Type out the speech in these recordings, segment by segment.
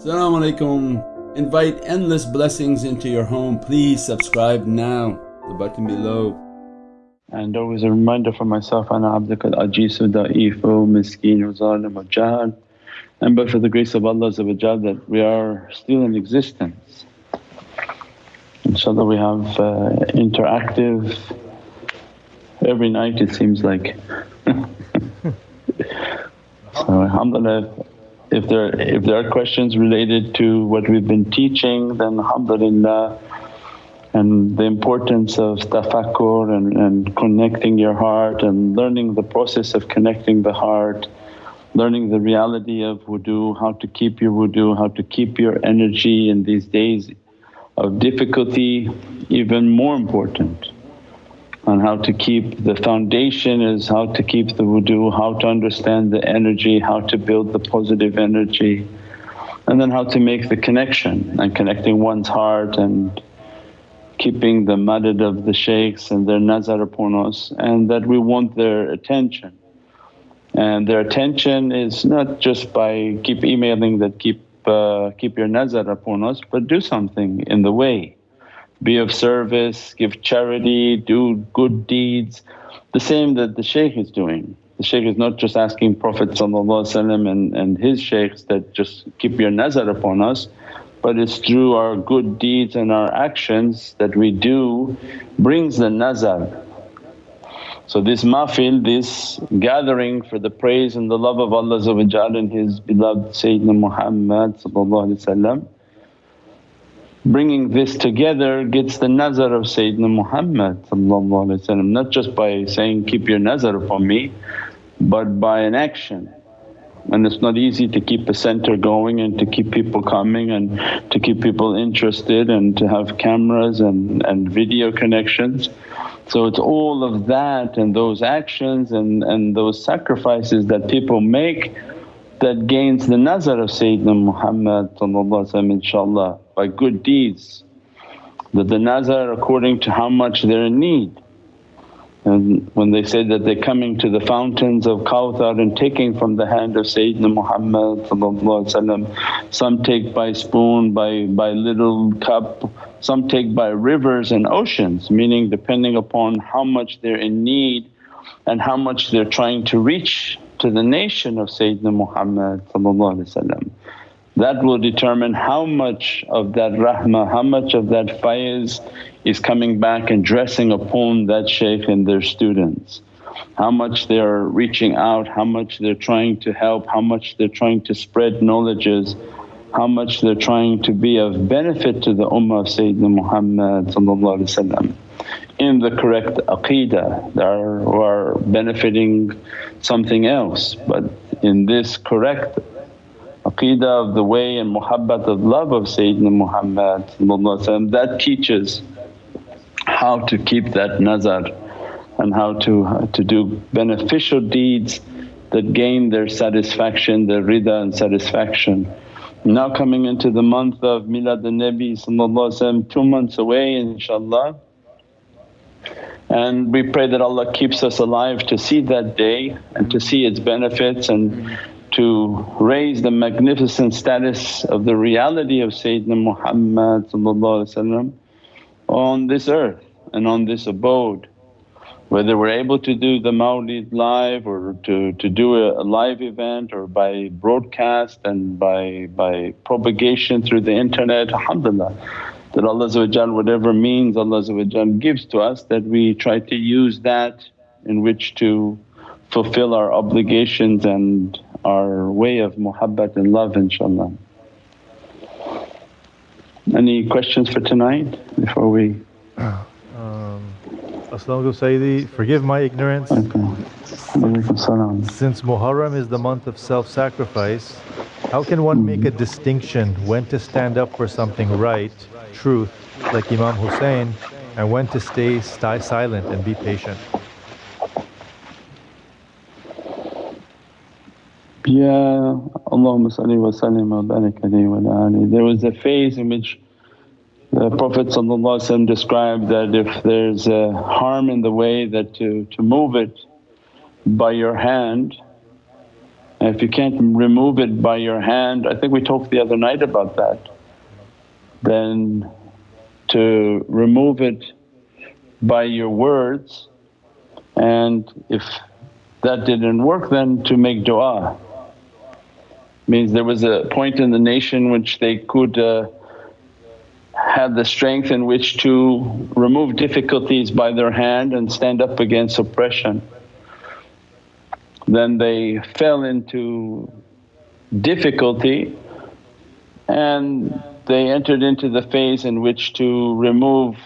Assalamu alaikum. Invite endless blessings into your home. Please subscribe now, the button below. And always a reminder for myself, Ana abdaka al-ajizu da'ifu miskeen zalim jahal. And but for the grace of Allah that we are still in existence. InshaAllah we have uh, interactive every night it seems like. so alhamdulillah if there if there are questions related to what we've been teaching then alhamdulillah and the importance of tafakkur and, and connecting your heart and learning the process of connecting the heart, learning the reality of wudu, how to keep your wudu, how to keep your energy in these days of difficulty even more important on how to keep the foundation is how to keep the wudu, how to understand the energy, how to build the positive energy and then how to make the connection and connecting one's heart and keeping the madad of the shaykhs and their nazar upon us and that we want their attention. And their attention is not just by keep emailing that keep, uh, keep your nazar upon us but do something in the way be of service, give charity, do good deeds. The same that the shaykh is doing. The shaykh is not just asking Prophet and, and his shaykhs that just keep your nazar upon us but it's through our good deeds and our actions that we do brings the nazar. So this mahfil, this gathering for the praise and the love of Allah and His beloved Sayyidina Muhammad bringing this together gets the nazar of Sayyidina Muhammad not just by saying, keep your nazar upon me but by an action. And it's not easy to keep a center going and to keep people coming and to keep people interested and to have cameras and, and video connections. So it's all of that and those actions and, and those sacrifices that people make that gains the nazar of Sayyidina Muhammad inshaAllah by good deeds. That the nazar according to how much they're in need. And when they say that they're coming to the fountains of Kawthar and taking from the hand of Sayyidina Muhammad some take by spoon, by, by little cup, some take by rivers and oceans meaning depending upon how much they're in need and how much they're trying to reach to the nation of Sayyidina Muhammad that will determine how much of that rahmah, how much of that faiz is coming back and dressing upon that shaykh and their students. How much they are reaching out, how much they're trying to help, how much they're trying to spread knowledges, how much they're trying to be of benefit to the ummah of Sayyidina Muhammad in the correct aqeedah they are, are benefiting something else but in this correct aqeedah of the way and muhabbat of love of Sayyidina Muhammad that teaches how to keep that nazar and how to, to do beneficial deeds that gain their satisfaction, their rida and satisfaction. Now coming into the month of Milad al-Nabi two months away inshaAllah and we pray that Allah keeps us alive to see that day and to see its benefits and to raise the magnificent status of the reality of Sayyidina Muhammad on this earth and on this abode. Whether we're able to do the mawlid live or to, to do a, live event or by broadcast and by, by propagation through the internet, alhamdulillah that Allah whatever means Allah gives to us that we try to use that in which to fulfill our obligations and our way of muhabbat and love inshaAllah. Any questions for tonight before we… Um, As-salamu Sayyidi, forgive my ignorance. Okay. Since Muharram is the month of self-sacrifice, how can one make a distinction when to stand up for something right truth like Imam Hussein and when to stay, stay silent and be patient. Yeah, Allahumma salli wa sallim wa barik There was a phase in which the Prophet described that if there's a harm in the way that to, to move it by your hand And if you can't remove it by your hand, I think we talked the other night about that, then to remove it by your words and if that didn't work then to make du'a. Means there was a point in the nation which they could uh, have the strength in which to remove difficulties by their hand and stand up against oppression. Then they fell into difficulty and they entered into the phase in which to remove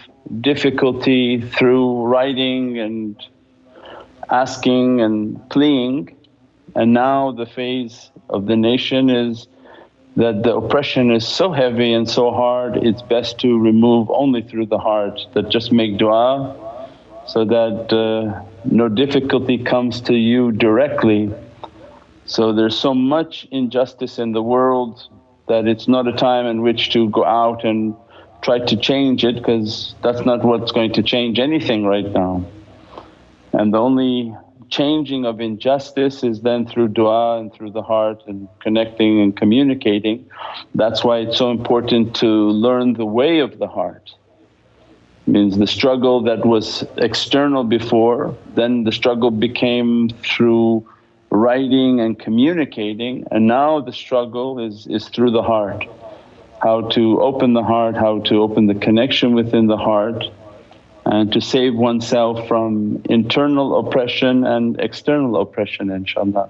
difficulty through writing and asking and pleading. And now the phase of the nation is that the oppression is so heavy and so hard, it's best to remove only through the heart, that just make du'a so that uh, no difficulty comes to you directly. So there's so much injustice in the world that it's not a time in which to go out and try to change it because that's not what's going to change anything right now. And the only changing of injustice is then through dua and through the heart and connecting and communicating. That's why it's so important to learn the way of the heart. Means the struggle that was external before, then the struggle became through writing and communicating and now the struggle is, is through the heart. How to open the heart, how to open the connection within the heart and to save oneself from internal oppression and external oppression inshaAllah.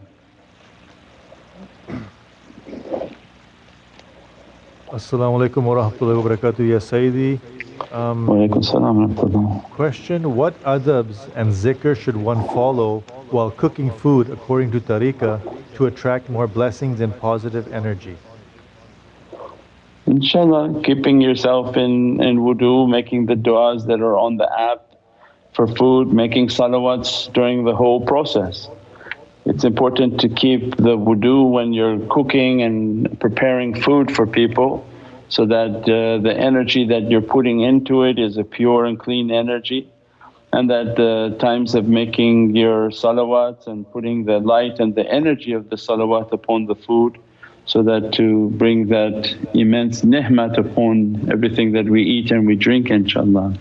Assalamu alaikum wa rahmatullahi wa barakatuh, Ya Sayyidi. Um, question What adabs and zikr should one follow while cooking food according to tariqah to attract more blessings and positive energy? inshaAllah keeping yourself in, in wudu, making the du'as that are on the app for food, making salawats during the whole process. It's important to keep the wudu when you're cooking and preparing food for people so that uh, the energy that you're putting into it is a pure and clean energy and that the times of making your salawats and putting the light and the energy of the salawat upon the food so that to bring that immense ni'mat upon everything that we eat and we drink inshaAllah.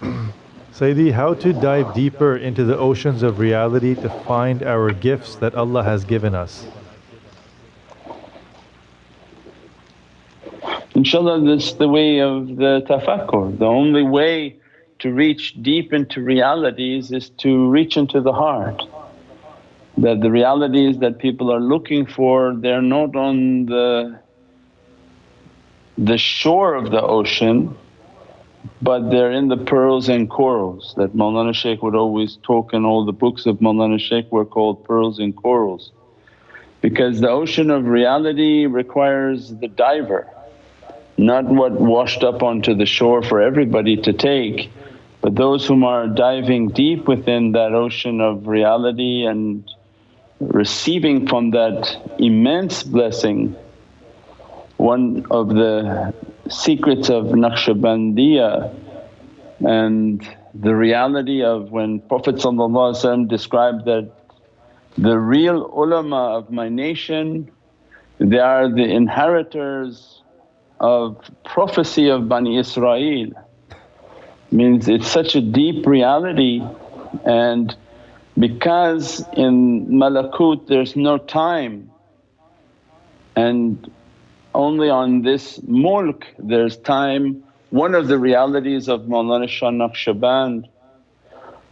Sayyidi, how to dive deeper into the oceans of reality to find our gifts that Allah has given us? InshaAllah this is the way of the tafakkur. The only way to reach deep into realities is to reach into the heart that the realities that people are looking for they're not on the the shore of the ocean but they're in the pearls and corals that Mawlana Shaykh would always talk and all the books of Mawlana Shaykh were called pearls and corals. Because the ocean of reality requires the diver, not what washed up onto the shore for everybody to take but those whom are diving deep within that ocean of reality and receiving from that immense blessing. One of the secrets of Naqshbandiya and the reality of when Prophet described that the real ulama of my nation they are the inheritors of prophecy of Bani Israel means it's such a deep reality and because in malakut there's no time and only on this mulk there's time. One of the realities of Mawlana Shah Naqshband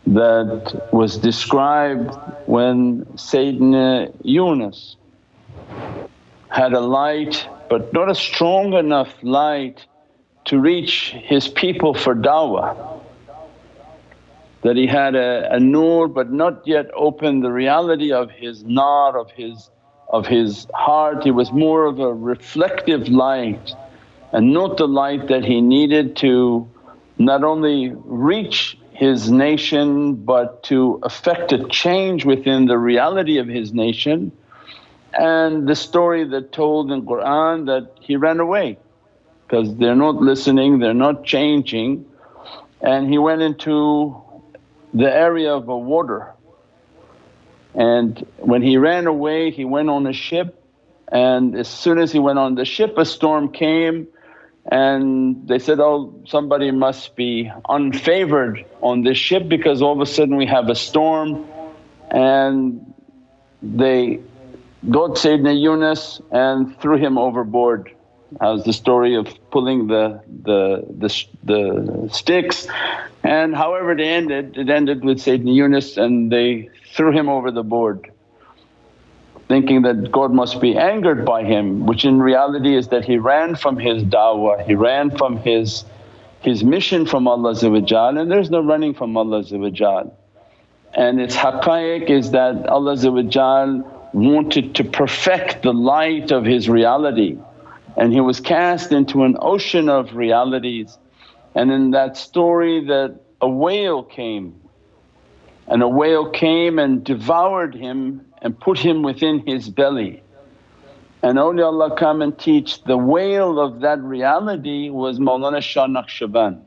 that was described when Sayyidina Yunus had a light but not a strong enough light to reach his people for da'wah that he had a, a nur but not yet open the reality of his nar, of his, of his heart. He was more of a reflective light and not the light that he needed to not only reach his nation but to affect a change within the reality of his nation. And the story that told in Qur'an that he ran away because they're not listening, they're not changing and he went into the area of a water. And when he ran away he went on a ship. And as soon as he went on the ship a storm came. And they said, oh somebody must be unfavored on this ship because all of a sudden we have a storm. And they got Sayyidina Yunus and threw him overboard. How's the story of pulling the, the, the, the sticks? And however it ended, it ended with Sayyidina Yunus and they threw him over the board thinking that God must be angered by him which in reality is that he ran from his da'wah, he ran from his, his mission from Allah and there's no running from Allah and its haqqaiq is that Allah wanted to perfect the light of His reality and He was cast into an ocean of realities. And in that story that a whale came and a whale came and devoured him and put him within his belly. And awliyaullah come and teach the whale of that reality was Mawlana Shah Naqshband.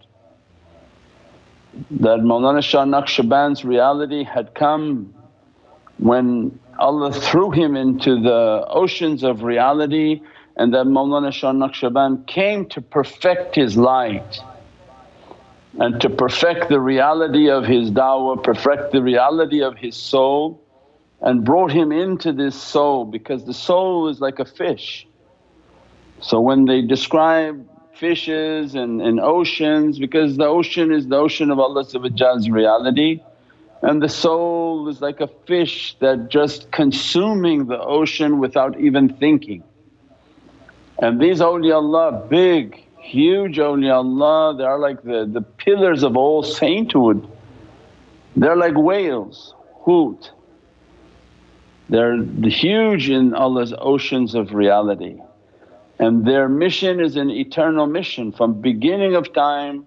That Mawlana Shah Naqshband's reality had come when Allah threw him into the oceans of reality and that Mawlana Shah Naqshband came to perfect his light and to perfect the reality of his da'wah, perfect the reality of his soul and brought him into this soul because the soul is like a fish. So when they describe fishes and, and oceans because the ocean is the ocean of Allah's reality and the soul is like a fish that just consuming the ocean without even thinking. And these awliyaullah big, huge awliyaullah they are like the, the pillars of all sainthood. They're like whales, hoot. They're huge in Allah's oceans of reality and their mission is an eternal mission from beginning of time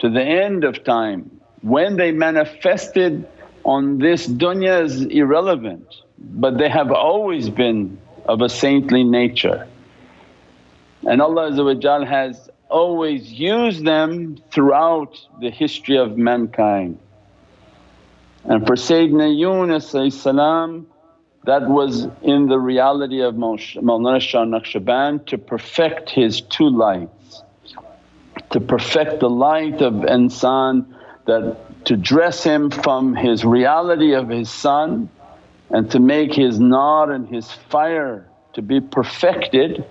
to the end of time. When they manifested on this dunya is irrelevant but they have always been of a saintly nature. And Allah has always used them throughout the history of mankind. And for Sayyidina Yunus that was in the reality of Mawlana Shah Naqshband to perfect his two lights, to perfect the light of insan that to dress him from his reality of his sun and to make his nar and his fire to be perfected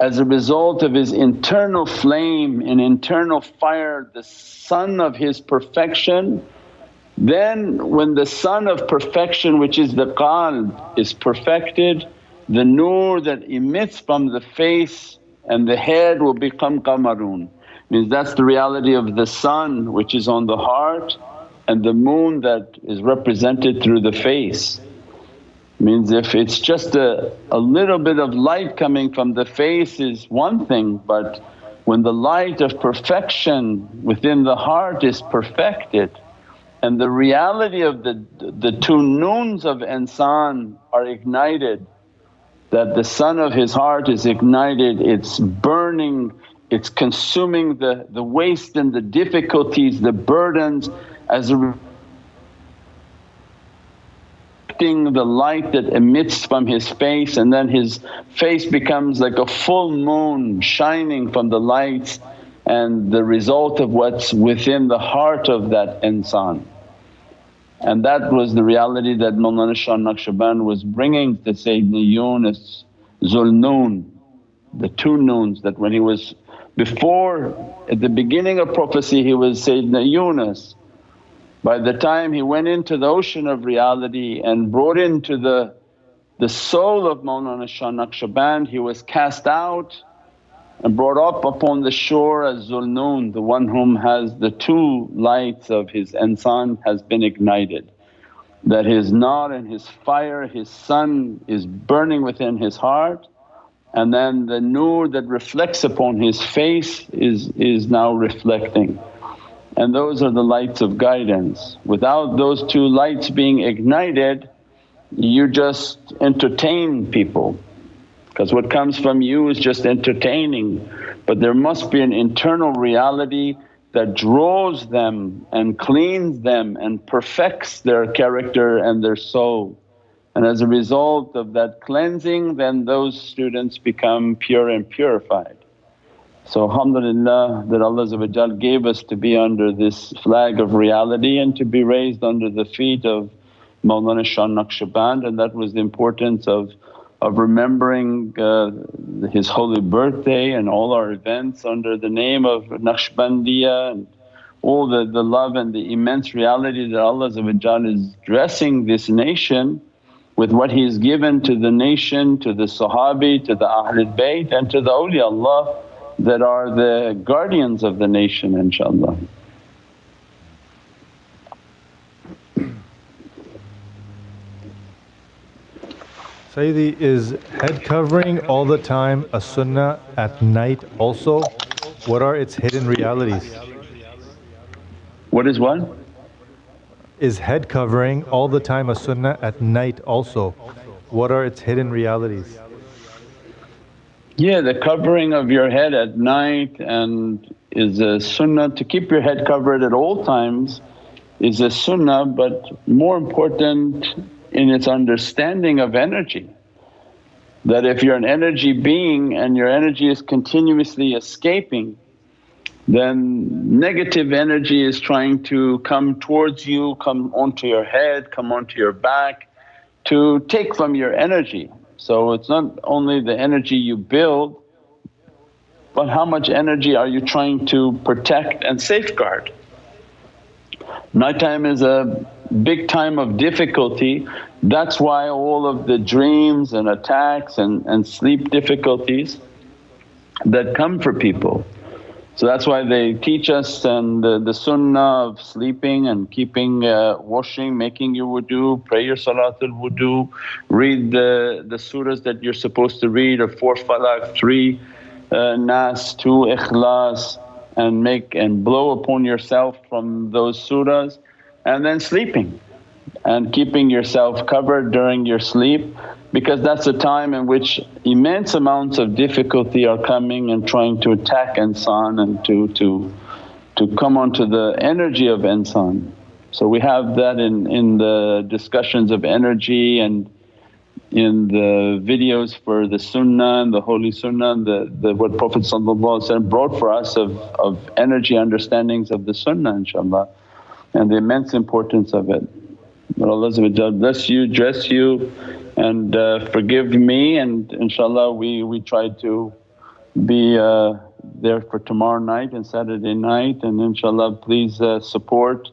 as a result of his internal flame and internal fire, the sun of his perfection. Then when the sun of perfection which is the qalb is perfected, the nur that emits from the face and the head will become qamarun means that's the reality of the sun which is on the heart and the moon that is represented through the face. Means if it's just a, a little bit of light coming from the face is one thing but when the light of perfection within the heart is perfected and the reality of the, the two noons of insan are ignited that the sun of his heart is ignited, it's burning it's consuming the, the waste and the difficulties, the burdens as a the light that emits from his face and then his face becomes like a full moon shining from the lights and the result of what's within the heart of that insan. And that was the reality that Mawlana Shah Naqshband was bringing to Sayyidina Yunus Zulnoon, the two noons that when he was before at the beginning of prophecy he was Sayyidina Yunus. By the time he went into the ocean of reality and brought into the, the soul of Mawlana Shah Naqshband he was cast out and brought up upon the shore as Zulnoon, the one whom has the two lights of his insan has been ignited. That his nar and his fire, his sun is burning within his heart and then the nur that reflects upon his face is, is now reflecting. And those are the lights of guidance. Without those two lights being ignited, you just entertain people because what comes from you is just entertaining. But there must be an internal reality that draws them and cleans them and perfects their character and their soul. And as a result of that cleansing then those students become pure and purified. So alhamdulillah that Allah gave us to be under this flag of reality and to be raised under the feet of Mawlana Shah Naqshband. And that was the importance of, of remembering uh, his holy birthday and all our events under the name of Naqshbandiya and all the, the love and the immense reality that Allah is dressing this nation with what He's given to the nation, to the Sahabi, to the Ahlul Bayt and to the awliyaullah that are the guardians of the nation inshaAllah. Sayyidi, is head covering all the time a sunnah at night also? What are its hidden realities? What is what? Is head covering all the time a sunnah at night also? What are its hidden realities? Yeah, the covering of your head at night and is a sunnah to keep your head covered at all times is a sunnah but more important in its understanding of energy. That if you're an energy being and your energy is continuously escaping then negative energy is trying to come towards you, come onto your head, come onto your back to take from your energy. So it's not only the energy you build but how much energy are you trying to protect and safeguard. Nighttime is a big time of difficulty, that's why all of the dreams and attacks and, and sleep difficulties that come for people. So that's why they teach us and the, the sunnah of sleeping and keeping uh, washing, making your wudu, pray your salatul wudu, read the, the surahs that you're supposed to read of four falaq, three uh, nas, two ikhlas and make and blow upon yourself from those surahs and then sleeping and keeping yourself covered during your sleep because that's a time in which immense amounts of difficulty are coming and trying to attack insan and to, to, to come onto the energy of insan. So we have that in, in the discussions of energy and in the videos for the sunnah and the holy sunnah the, the what Prophet brought for us of, of energy understandings of the sunnah inshaAllah and the immense importance of it. May Allah bless you, dress you and uh, forgive me and inshaAllah we, we try to be uh, there for tomorrow night and Saturday night and inshaAllah please uh, support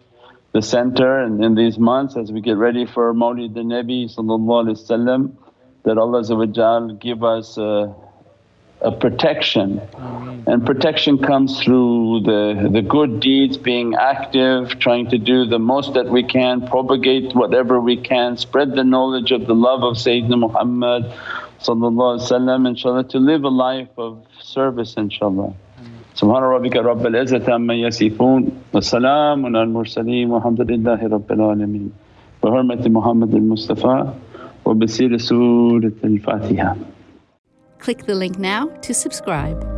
the center and in these months as we get ready for Mawlid the Nabi that Allah give us uh, a protection. And protection comes through the, the good deeds, being active, trying to do the most that we can, propagate whatever we can, spread the knowledge of the love of Sayyidina Muhammad inshaAllah to live a life of service inshaAllah. Subhana rabbika rabbil izzati amma yasifoon wa salaamun al mursaleen walhamdulillahi rabbil alameen. Bi hurmati Muhammad al Mustafa wa bi siri Surat al Fatiha. Click the link now to subscribe.